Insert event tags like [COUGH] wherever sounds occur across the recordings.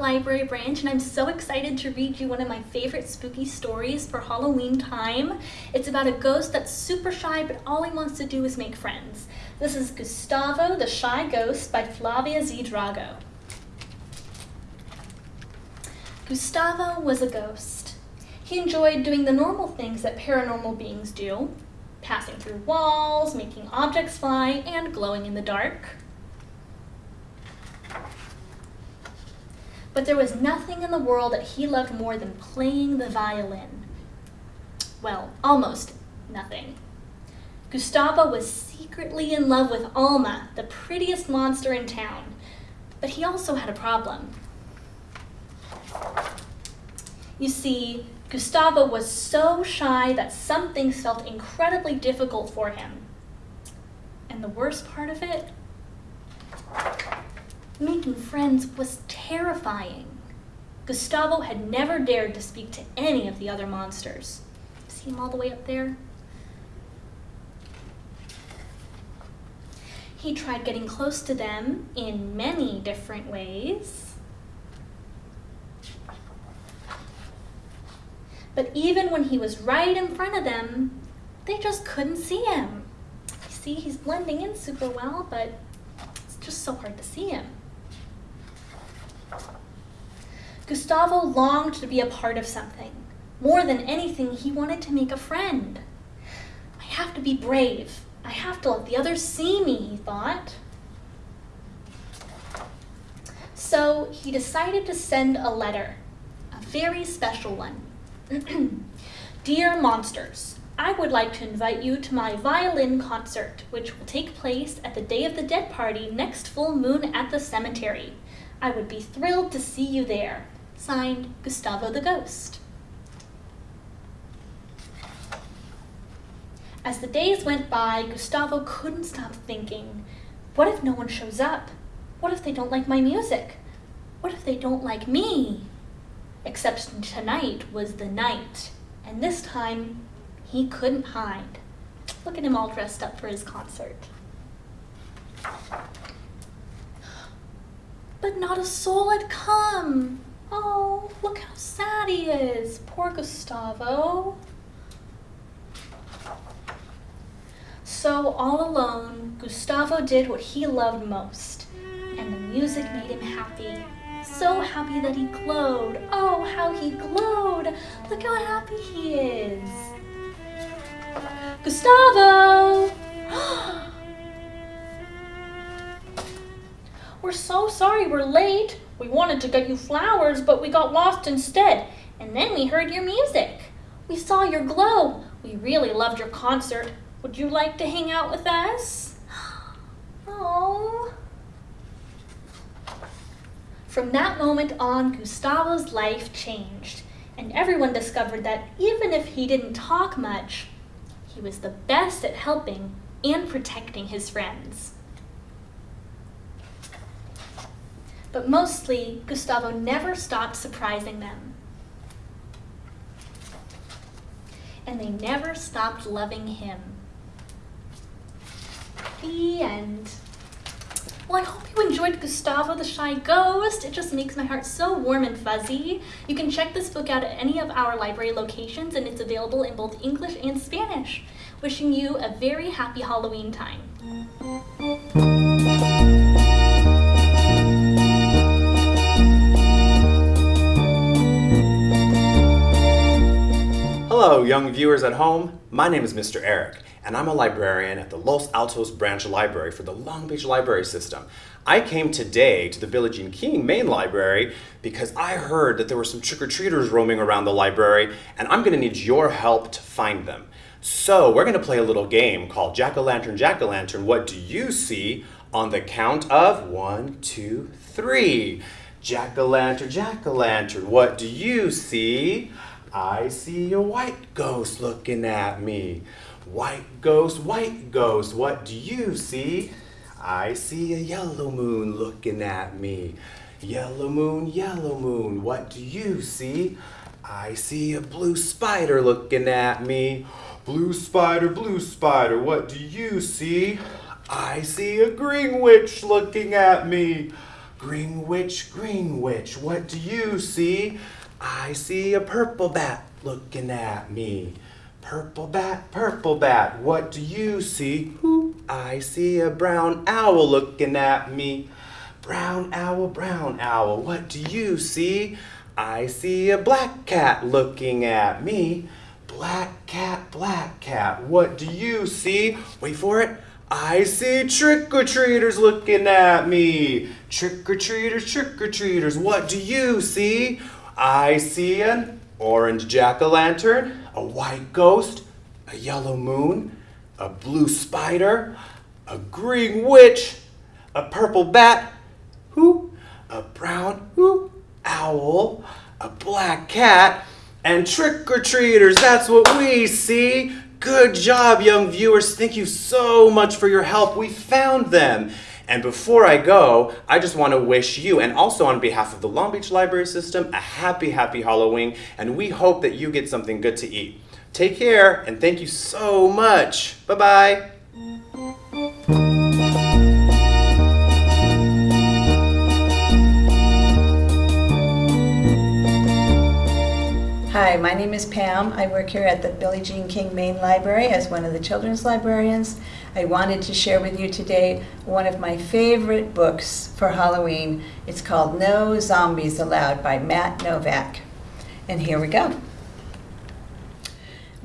Library branch and I'm so excited to read you one of my favorite spooky stories for Halloween time. It's about a ghost that's super shy but all he wants to do is make friends. This is Gustavo the Shy Ghost by Flavia Z. Drago. Gustavo was a ghost. He enjoyed doing the normal things that paranormal beings do, passing through walls, making objects fly, and glowing in the dark. But there was nothing in the world that he loved more than playing the violin. Well, almost nothing. Gustavo was secretly in love with Alma, the prettiest monster in town, but he also had a problem. You see, Gustavo was so shy that some things felt incredibly difficult for him. And the worst part of it? Making friends was terrifying. Gustavo had never dared to speak to any of the other monsters. See him all the way up there? He tried getting close to them in many different ways. But even when he was right in front of them, they just couldn't see him. You see, he's blending in super well, but it's just so hard to see him. Gustavo longed to be a part of something. More than anything, he wanted to make a friend. I have to be brave. I have to let the others see me, he thought. So he decided to send a letter, a very special one, [CLEARS THROAT] Dear Monsters, I would like to invite you to my violin concert, which will take place at the Day of the Dead party next full moon at the cemetery. I would be thrilled to see you there. Signed, Gustavo the Ghost. As the days went by, Gustavo couldn't stop thinking, what if no one shows up? What if they don't like my music? What if they don't like me? Except tonight was the night, and this time he couldn't hide. Look at him all dressed up for his concert. But not a soul had come. Oh, look how sad he is. Poor Gustavo. So all alone, Gustavo did what he loved most, and the music made him happy so happy that he glowed. Oh, how he glowed. Look how happy he is. Gustavo! [GASPS] we're so sorry we're late. We wanted to get you flowers, but we got lost instead. And then we heard your music. We saw your glow. We really loved your concert. Would you like to hang out with us? [GASPS] Oh. From that moment on, Gustavo's life changed, and everyone discovered that even if he didn't talk much, he was the best at helping and protecting his friends. But mostly, Gustavo never stopped surprising them. And they never stopped loving him. The end. Well, I hope you enjoyed Gustavo the Shy Ghost. It just makes my heart so warm and fuzzy. You can check this book out at any of our library locations and it's available in both English and Spanish. Wishing you a very happy Halloween time. Hello, young viewers at home. My name is Mr. Eric and I'm a librarian at the Los Altos Branch Library for the Long Beach Library System. I came today to the Billie Jean King Main Library because I heard that there were some trick-or-treaters roaming around the library and I'm gonna need your help to find them. So we're gonna play a little game called Jack-O-Lantern, Jack-O-Lantern, what do you see on the count of one, two, three. Jack-O-Lantern, Jack-O-Lantern, what do you see? I see a white ghost looking at me. White ghost, white ghost, what do you see? I see a yellow moon looking at me. Yellow moon, yellow moon, what do you see? I see a blue spider looking at me. Blue spider, blue spider, what do you see? I see a green witch looking at me. Green witch, green witch, what do you see? I see a purple bat looking at me. Purple bat, purple bat, what do you see? I see a brown owl looking at me. Brown owl, brown owl, what do you see? I see a black cat looking at me. Black cat, black cat, what do you see? Wait for it. I see trick-or-treaters looking at me. Trick-or-treaters, trick-or-treaters, what do you see? I see an orange jack-o'-lantern, a white ghost, a yellow moon, a blue spider, a green witch, a purple bat, who, a brown who, owl, a black cat, and trick-or-treaters. That's what we see. Good job, young viewers. Thank you so much for your help. We found them. And before I go, I just want to wish you, and also on behalf of the Long Beach Library System, a happy, happy Halloween, and we hope that you get something good to eat. Take care, and thank you so much. Bye-bye. Hi, my name is Pam. I work here at the Billie Jean King Main Library as one of the children's librarians. I wanted to share with you today one of my favorite books for Halloween. It's called No Zombies Allowed by Matt Novak. And here we go.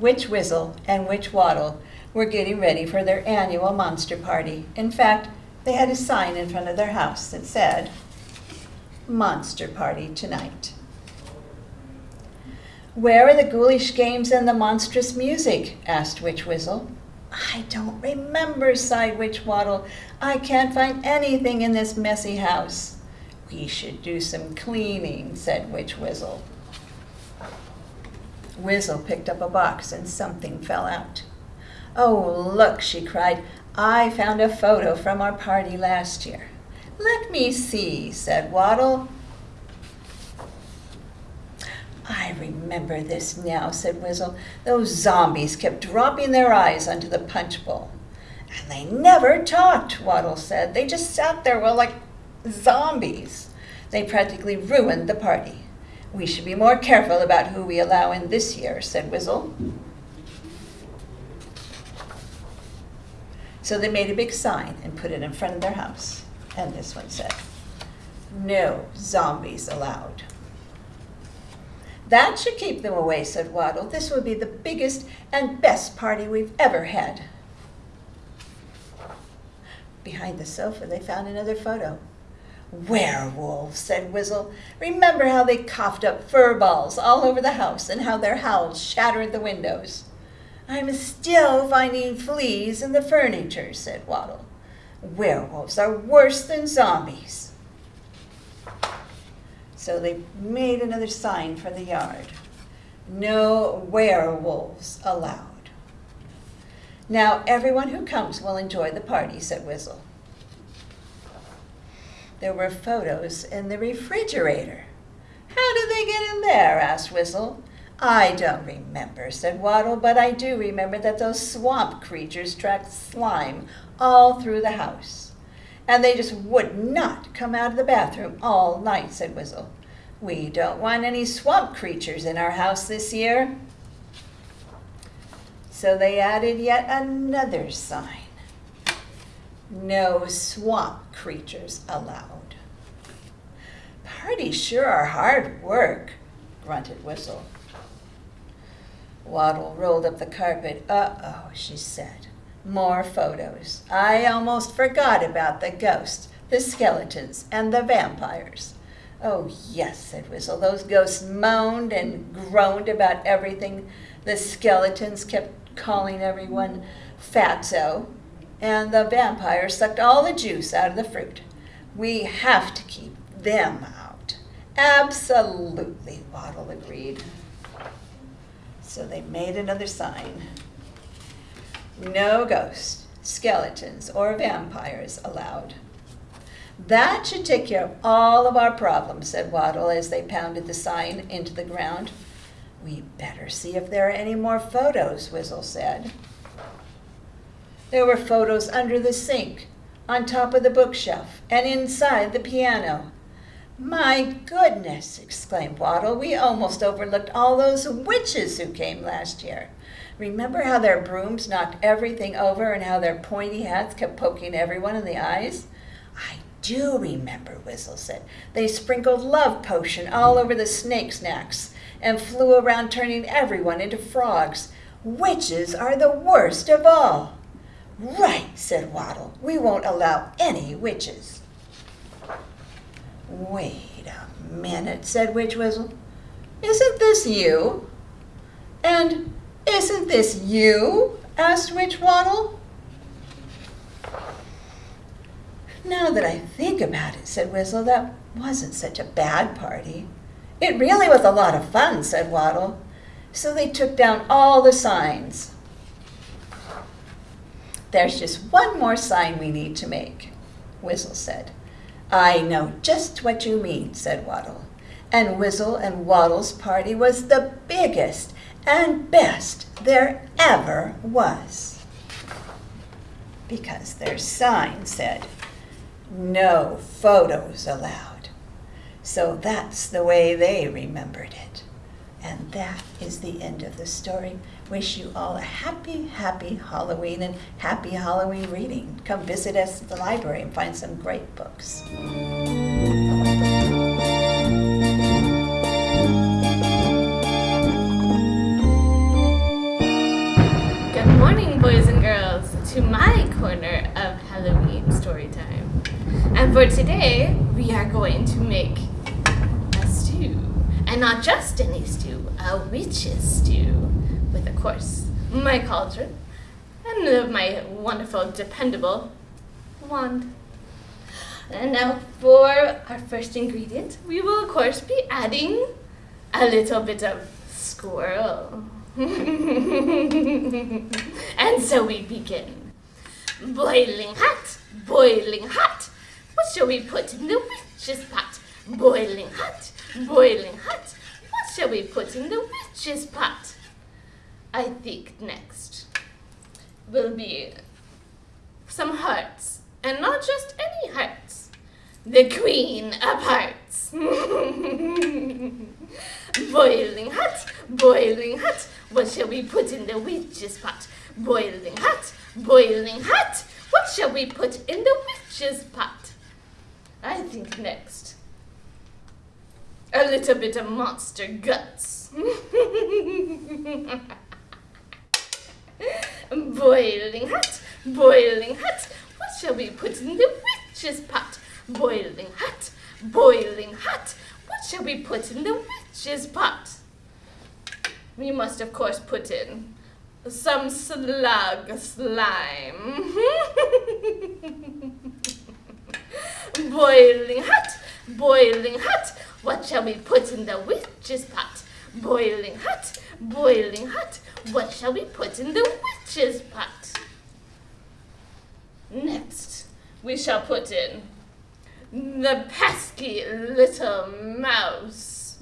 Witch Whizzle and Witch Waddle were getting ready for their annual monster party. In fact, they had a sign in front of their house that said, Monster Party Tonight. Where are the ghoulish games and the monstrous music? asked Witch Whizzle. I don't remember, sighed Witch Waddle. I can't find anything in this messy house. We should do some cleaning, said Witch Whizzle. Whizzle picked up a box and something fell out. Oh, look, she cried. I found a photo from our party last year. Let me see, said Waddle. I remember this now, said Wizzle. Those zombies kept dropping their eyes onto the punch bowl. And they never talked, Waddle said. They just sat there, well, like zombies. They practically ruined the party. We should be more careful about who we allow in this year, said Wizzle. So they made a big sign and put it in front of their house. And this one said, No zombies allowed. That should keep them away, said Waddle. This will be the biggest and best party we've ever had. Behind the sofa, they found another photo. Werewolves, said Whizzle. Remember how they coughed up fur balls all over the house and how their howls shattered the windows. I'm still finding fleas in the furniture, said Waddle. Werewolves are worse than zombies. So they made another sign for the yard. No werewolves allowed. Now everyone who comes will enjoy the party, said Whizzle. There were photos in the refrigerator. How did they get in there? asked Whizzle. I don't remember, said Waddle, but I do remember that those swamp creatures tracked slime all through the house. And they just would not come out of the bathroom all night, said Whizzle. We don't want any swamp creatures in our house this year. So they added yet another sign. No swamp creatures allowed. Parties sure are hard work, grunted Whistle. Waddle rolled up the carpet. Uh-oh, she said. More photos. I almost forgot about the ghosts, the skeletons, and the vampires. Oh, yes, said Whistle. Those ghosts moaned and groaned about everything. The skeletons kept calling everyone fatso, and the vampires sucked all the juice out of the fruit. We have to keep them out. Absolutely, Waddle agreed. So they made another sign. No ghosts, skeletons, or vampires allowed. That should take care of all of our problems, said Waddle as they pounded the sign into the ground. We better see if there are any more photos, Whizzle said. There were photos under the sink, on top of the bookshelf, and inside the piano. My goodness, exclaimed Waddle, we almost overlooked all those witches who came last year. Remember how their brooms knocked everything over and how their pointy hats kept poking everyone in the eyes? Do remember, Whistle said. They sprinkled love potion all over the snake's necks and flew around turning everyone into frogs. Witches are the worst of all. Right, said Waddle. We won't allow any witches. Wait a minute, said Witch Whistle. Isn't this you? And isn't this you? asked Witch Waddle. Now that I think about it, said Whistle, that wasn't such a bad party. It really was a lot of fun, said Waddle. So they took down all the signs. There's just one more sign we need to make, Whistle said. I know just what you mean, said Waddle. And Whistle and Waddle's party was the biggest and best there ever was. Because their sign said, no photos allowed. So that's the way they remembered it. And that is the end of the story. Wish you all a happy, happy Halloween and happy Halloween reading. Come visit us at the library and find some great books. Good morning, boys and girls, to my corner of Halloween story time. And for today, we are going to make a stew. And not just any stew, a witch's stew. With, of course, my cauldron and uh, my wonderful, dependable wand. And now for our first ingredient, we will, of course, be adding a little bit of squirrel. [LAUGHS] and so we begin. Boiling hot, boiling hot. What shall we put in the witch's pot? Boiling hot, boiling hot. What shall we put in the witch's pot? I think next will be some hearts. And not just any hearts. The queen of hearts. [LAUGHS] boiling hot, boiling hot. What shall we put in the witch's pot? Boiling hot, boiling hot. What shall we put in the witch's pot? I think next. A little bit of monster guts. [LAUGHS] boiling hot, boiling hot. What shall we put in the witch's pot? Boiling hot, boiling hot. What shall we put in the witch's pot? We must, of course, put in some slug slime. [LAUGHS] boiling hot, boiling hot. What shall we put in the witch's pot? Boiling hot, boiling hot. What shall we put in the witch's pot? Next, we shall put in the pesky little mouse. [LAUGHS]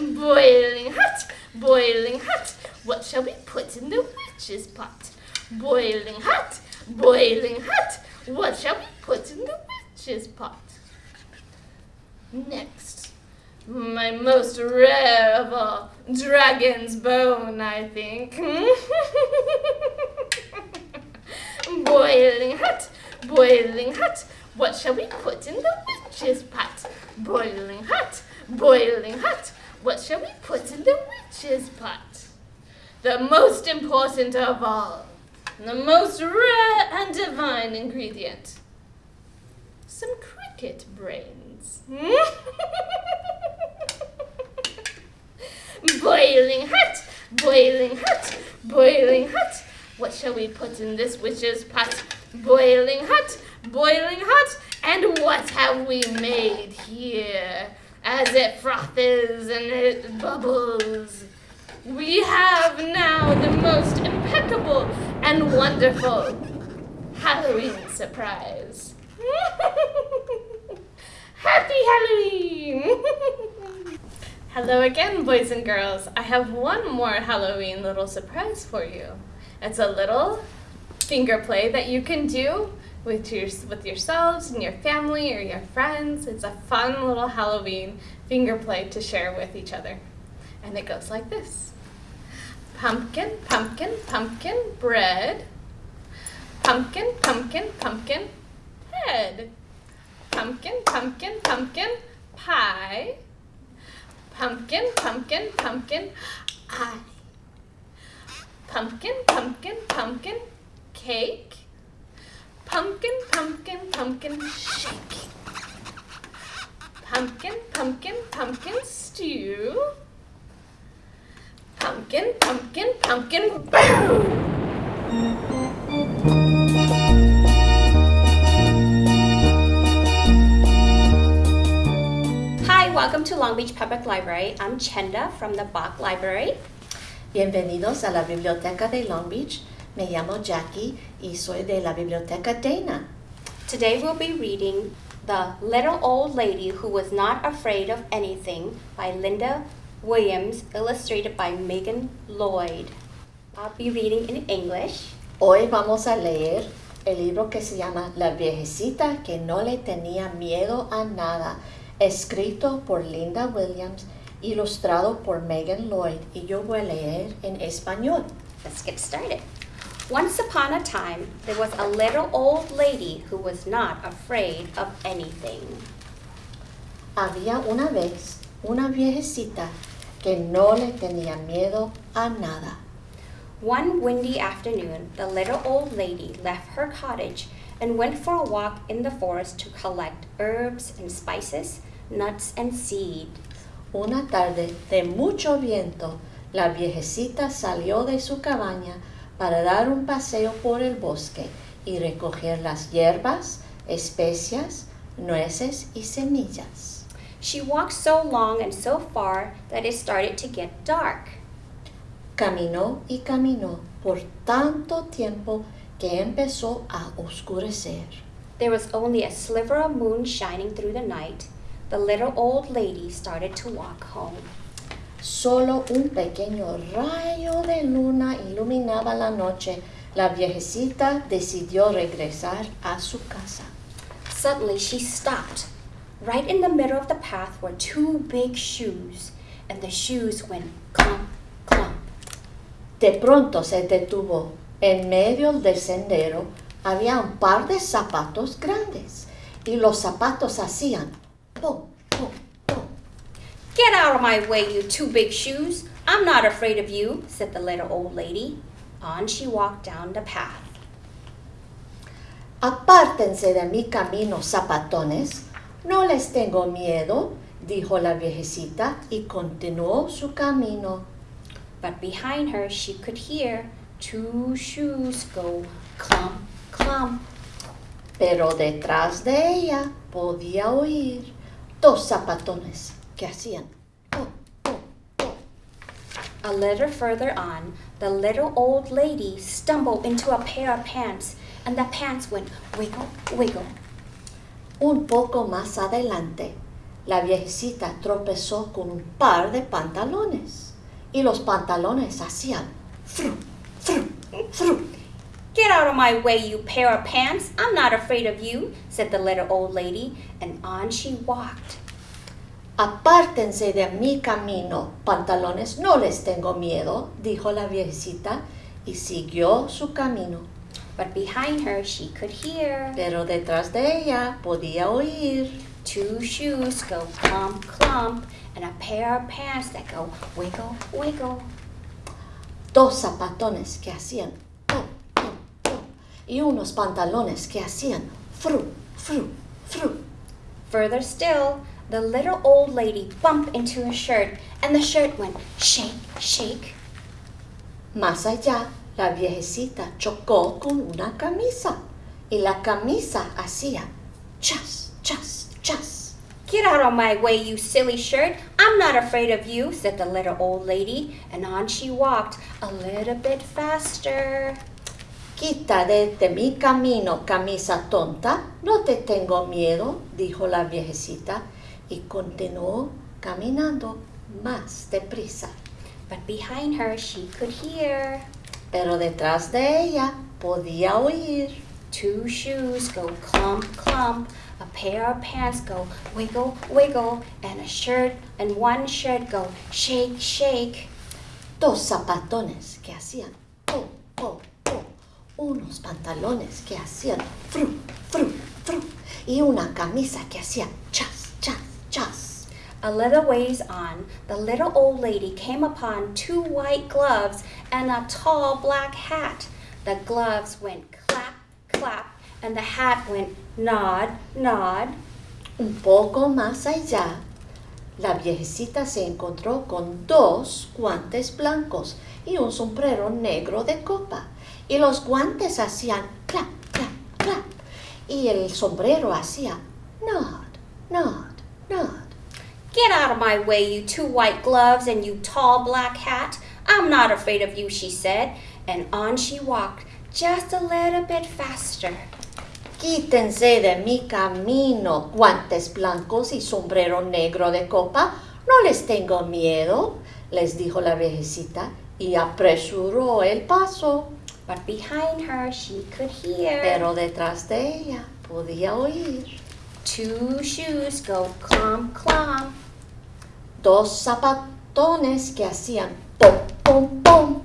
boiling hot, boiling hot. What shall we put in the witch's pot? Boiling hot, boiling hot. What shall we put in the witch's pot? Next, my most rare of all, dragon's bone, I think. [LAUGHS] boiling hot, boiling hot. What shall we put in the witch's pot? Boiling hot, boiling hot. What shall we put in the witch's pot? The most important of all, the most rare and divine ingredient. Some cricket brains. [LAUGHS] boiling hot, boiling hot, boiling hot. What shall we put in this witch's pot? Boiling hot, boiling hot. And what have we made here? As it frothes and it bubbles. We have now the most impeccable and wonderful Halloween surprise. [LAUGHS] Happy Halloween! [LAUGHS] Hello again, boys and girls. I have one more Halloween little surprise for you. It's a little finger play that you can do with your with yourselves and your family or your friends. It's a fun little Halloween finger play to share with each other. And it goes like this. Pumpkin, pumpkin, pumpkin, bread. Pumpkin, pumpkin, pumpkin, head. Pumpkin, pumpkin, pumpkin, pie. Pumpkin, pumpkin, pumpkin, eye. Pumpkin, pumpkin, pumpkin, cake. Pumpkin, pumpkin, pumpkin, shake. Pumpkin, pumpkin, pumpkin, stew. Pumpkin, pumpkin, pumpkin, boom! Hi, welcome to Long Beach Public Library. I'm Chenda from the Bach Library. Bienvenidos a la Biblioteca de Long Beach. Me llamo Jackie y soy de la Biblioteca Dana. Today we'll be reading The Little Old Lady Who Was Not Afraid of Anything by Linda Williams, illustrated by Megan Lloyd. I'll be reading in English. Hoy vamos a leer el libro que se llama La viejecita que no le tenía miedo a nada, escrito por Linda Williams, ilustrado por Megan Lloyd y yo voy a leer en español. Let's get started. Once upon a time, there was a little old lady who was not afraid of anything. Había una vez una viejecita que no le tenía miedo a nada. One windy afternoon, the little old lady left her cottage and went for a walk in the forest to collect herbs and spices, nuts and seeds. Una tarde de mucho viento, la viejecita salió de su cabaña para dar un paseo por el bosque y recoger las hierbas, especias, nueces y semillas. She walked so long and so far that it started to get dark. Caminó y caminó por tanto tiempo que empezó a oscurecer. There was only a sliver of moon shining through the night. The little old lady started to walk home. Solo un pequeño rayo de luna iluminaba la noche. La viejecita decidió regresar a su casa. Suddenly, she stopped. Right in the middle of the path were two big shoes, and the shoes went clump, clump. De pronto se detuvo. En medio del sendero había un par de zapatos grandes y los zapatos hacían pum, pum, pum. Get out of my way, you two big shoes. I'm not afraid of you, said the little old lady. On she walked down the path. Apártense de mi camino, zapatones. No les tengo miedo, dijo la viejecita y continuó su camino. But behind her, she could hear two shoes go clump, clump. Pero detrás de ella podía oír dos zapatones que hacían. A little further on, the little old lady stumbled into a pair of pants, and the pants went wiggle, wiggle. Un poco más adelante, la viejecita tropezó con un par de pantalones y los pantalones hacían fru, fru, fru. Get out of my way, you pair of pants. I'm not afraid of you, said the little old lady, and on she walked. Apártense de mi camino, pantalones, no les tengo miedo, dijo la viejecita y siguió su camino. But behind her, she could hear Pero detrás de ella podía oír two shoes go clump, clump, and a pair of pants that go wiggle, wiggle. dos zapatones que hacían pum, pum, pum, y unos pantalones que hacían fru, fru, fru. Further still, the little old lady bumped into a shirt, and the shirt went shake, shake. Más allá, la viejecita chocó con una camisa y la camisa hacía chas, chas, chas. Get out of my way, you silly shirt. I'm not afraid of you, said the little old lady, and on she walked a little bit faster. Quita de, de mi camino, camisa tonta, no te tengo miedo, dijo la viejecita y continuó caminando más deprisa. But behind her, she could hear Pero detrás de ella podía oír two shoes go clump, clump, a pair of pants go wiggle, wiggle, and a shirt and one shirt go shake, shake. dos zapatones que hacían po, po, po, unos pantalones que hacían fru, fru, fru, y una camisa que hacía chas, chas, chas. A little ways on, the little old lady came upon two white gloves and a tall black hat. The gloves went clap, clap, and the hat went nod, nod. Un poco más allá, la viejecita se encontró con dos guantes blancos y un sombrero negro de copa. Y los guantes hacían clap, clap, clap. Y el sombrero hacía nod, nod, nod. Get out of my way, you two white gloves and you tall black hat. I'm not afraid of you, she said, and on she walked, just a little bit faster. Quítense de mi camino, guantes blancos y sombrero negro de copa. No les tengo miedo, les dijo la viejecita y apresuró el paso. But behind her she could hear Pero detrás de ella podía oír two shoes go clomp, clomp. Dos zapatones que hacían pom, pom, pom.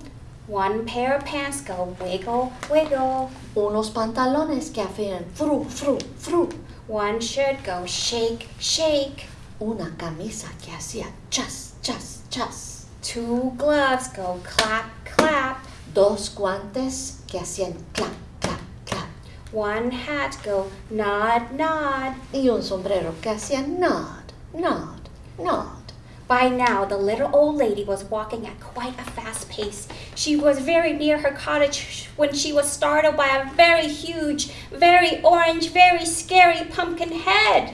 One pair of pants go wiggle, wiggle. Unos pantalones que hacían fru, fru, fru. One shirt go shake, shake. Una camisa que hacía chas, chas, chas. Two gloves go clap, clap. Dos guantes que hacían clap, clap, clap. One hat go nod, nod. Y un sombrero que hacía nod, nod, nod. By now, the little old lady was walking at quite a fast pace. She was very near her cottage when she was startled by a very huge, very orange, very scary pumpkin head.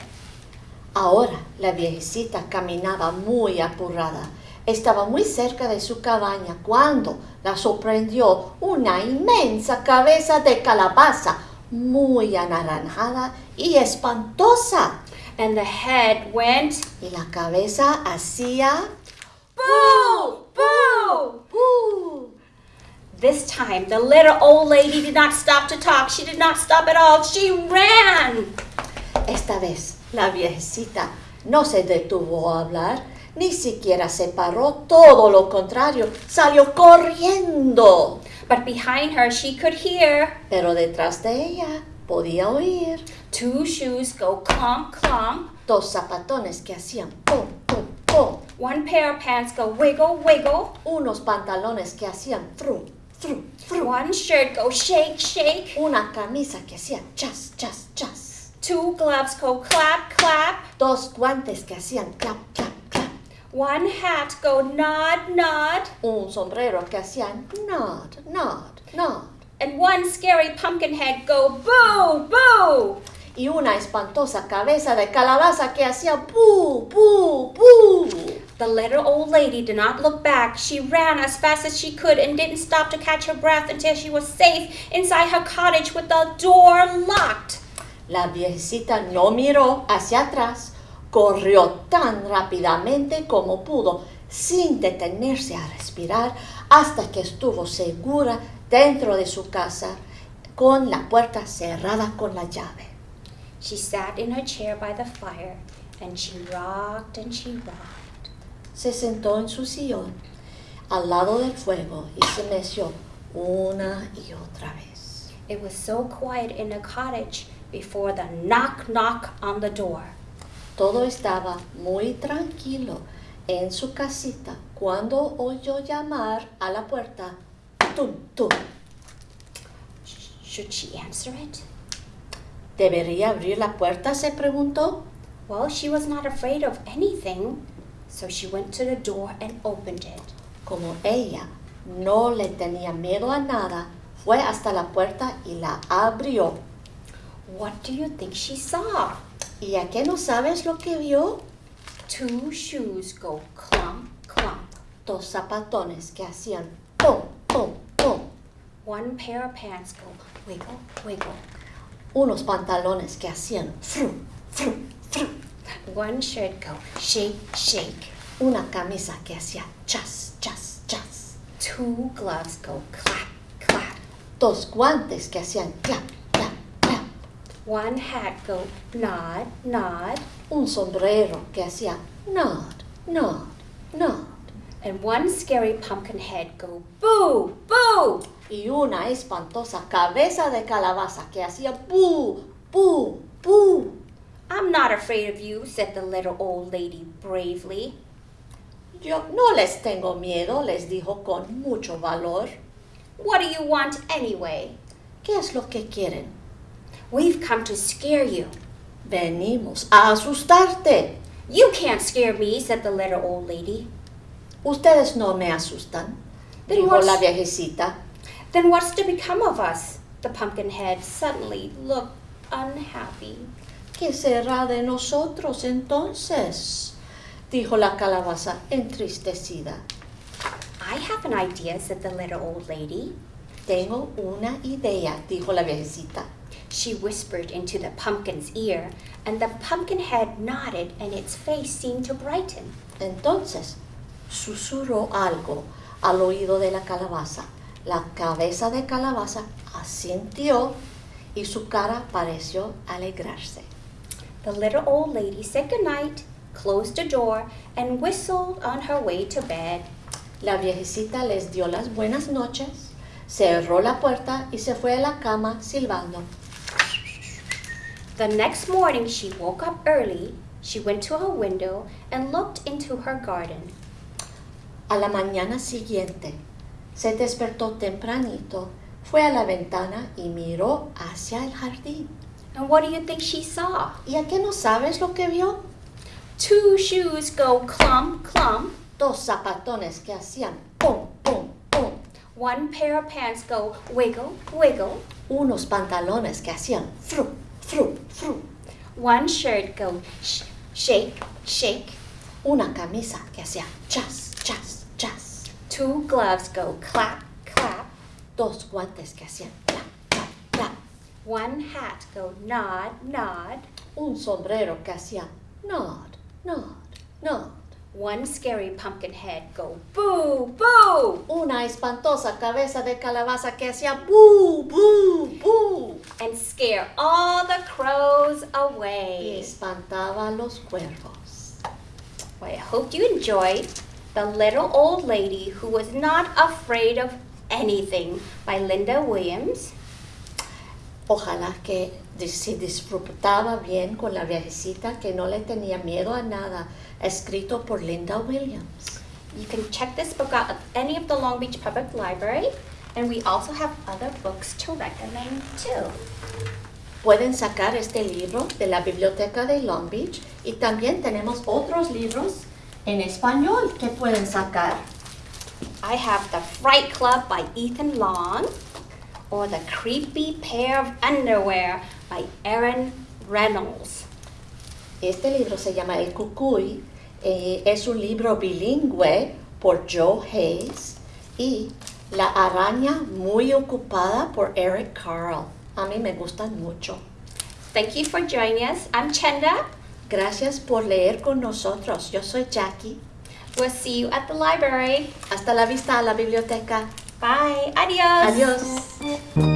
Ahora la viejecita caminaba muy apurada. Estaba muy cerca de su cabaña cuando la sorprendió una inmensa cabeza de calabaza, muy anaranjada y espantosa. And the head went Y la cabeza hacía boo, boo. boo This time, the little old lady did not stop to talk. She did not stop at all. She ran. Esta vez la viejecita no se detuvo a hablar, ni siquiera se paró, todo lo contrario, salió corriendo. But behind her, she could hear Pero detrás de ella podía oír two shoes go clomp, clomp. dos zapatones que hacían pum, pum, pum, One pair of pants go wiggle, wiggle. unos pantalones que hacían fru, fru, fru, One shirt go shake, shake. una camisa que hacía chas, chas, chas, Two gloves go clap, clap. dos guantes que hacían clap, clap, clap, One hat go nod, nod. un sombrero que hacían nod, nod, nod, And one scary pumpkin head go boo, boo. y una espantosa cabeza de calabaza que hacía pu, pu, pu. The little old lady did not look back. She ran as fast as she could and didn't stop to catch her breath until she was safe inside her cottage with the door locked. La viejecita no miró hacia atrás, corrió tan rápidamente como pudo, sin detenerse a respirar, hasta que estuvo segura dentro de su casa, con la puerta cerrada con la llave. She sat in her chair by the fire and she rocked and she rocked. Se sentó en su sillón, al lado del fuego, y se meció una y otra vez. It was so quiet in the cottage before the knock knock on the door. Todo estaba muy tranquilo en su casita cuando oyó llamar a la puerta. Should she answer it? ¿Debería abrir la puerta? se preguntó. Well, she was not afraid of anything, so she went to the door and opened it. Como ella no le tenía miedo a nada, fue hasta la puerta y la abrió. What do you think she saw? ¿Y a qué no sabes lo que vio? Two shoes go clump, clump. Dos zapatones que hacían pum, pum. One pair of pants go wiggle, wiggle. Unos pantalones que hacían fru, fru, fru. One shirt go shake, shake. Una camisa que hacía chas, chas, chas. Two gloves go clap, clap. Dos guantes que hacían clap, clap, clap. One hat go nod, nod. Un sombrero que hacía nod, nod, nod. And one scary pumpkin head go boo, boo. Y una espantosa cabeza de calabaza que hacía boo, boo, boo. I'm not afraid of you, said the little old lady bravely. Yo no les tengo miedo, les dijo con mucho valor. What do you want anyway? ¿Qué es lo que quieren? We've come to scare you. Venimos a asustarte. You can't scare me, said the little old lady. Ustedes no me asustan, Then dijo what's- la viejecita. Then what's to become of us? The pumpkin head suddenly looked unhappy. ¿Qué será de nosotros entonces? dijo la calabaza entristecida. I have an idea, said the little old lady. Tengo una idea, dijo la viejecita. She whispered into the pumpkin's ear, and the pumpkin head nodded and its face seemed to brighten. Entonces susurró algo al oído de la calabaza. La cabeza de calabaza asintió y su cara pareció alegrarse. The little old lady said goodnight, closed the door, and whistled on her way to bed. La viejecita les dio las buenas noches, cerró la puerta y se fue a la cama silbando. The next morning she woke up early. She went to her window and looked into her garden. A la mañana siguiente se despertó tempranito, fue a la ventana y miró hacia el jardín. And what do you think she saw? ¿Y a qué no sabes lo que vio? Two shoes go clump, clump. Dos zapatones que hacían pum, pum, pum. One pair of pants go wiggle, wiggle. Unos pantalones que hacían fru, fru, fru. One shirt go sh- shake, shake. Una camisa que hacía chas, chas, chas. Two gloves go clap, clap. Dos guantes que hacían clap, clap, clap. One hat go nod, nod. Un sombrero que hacía nod, nod, nod. One scary pumpkin head go boo, boo. Una espantosa cabeza de calabaza que hacía boo, boo, boo, And scare all the crows Y away. espantaba los cuervos. Well, I hope you enjoyed The Little Old Lady Who Was Not Afraid of Anything by Linda Williams. Ojalá que se disfrutaba bien con la viejecita que no le tenía miedo a nada, escrito por Linda Williams. You can check this book out at any of the Long Beach Public Library, and we also have other books to recommend too. Pueden sacar este libro de la biblioteca de Long Beach y también tenemos otros libros en español que pueden sacar. I have The Fright Club by Ethan Long, or The Creepy Pair of Underwear by Erin Reynolds. Este libro se llama El Cucuy, eh, es un libro bilingüe por Joe Hayes y La araña muy ocupada por Eric Carl. A mí me gustan mucho. Thank you for joining us. I'm Chenda. Gracias por leer con nosotros. Yo soy Jackie. We'll see you at the library. Hasta la vista a la biblioteca. Bye. Adios. Adiós.